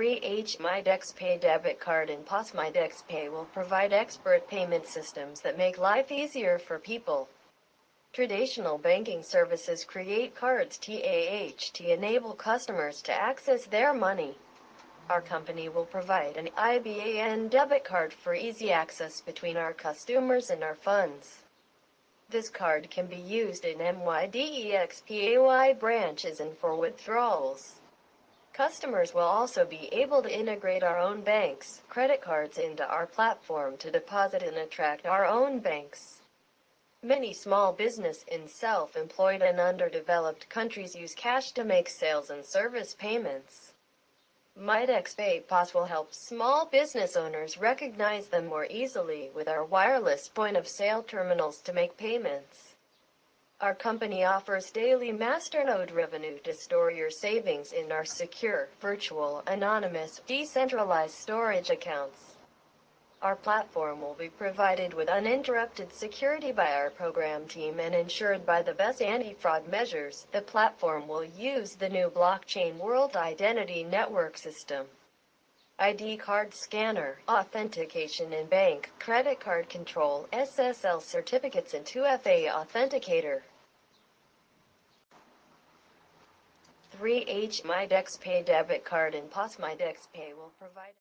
3H MyDexPay debit card and POS MyDexPay will provide expert payment systems that make life easier for people. Traditional banking services create cards TAH to enable customers to access their money. Our company will provide an IBAN debit card for easy access between our customers and our funds. This card can be used in MYDEXPAY branches and for withdrawals. Customers will also be able to integrate our own bank's credit cards into our platform to deposit and attract our own banks. Many small business in self-employed and underdeveloped countries use cash to make sales and service payments. MyDexPay POS will help small business owners recognize them more easily with our wireless point-of-sale terminals to make payments. Our company offers daily masternode revenue to store your savings in our secure, virtual, anonymous, decentralized storage accounts. Our platform will be provided with uninterrupted security by our program team and ensured by the best anti-fraud measures. The platform will use the new blockchain World Identity Network system. ID card scanner, authentication in bank, credit card control, SSL certificates and 2FA authenticator. 3H MyDexPay debit card and POS MyDexPay will provide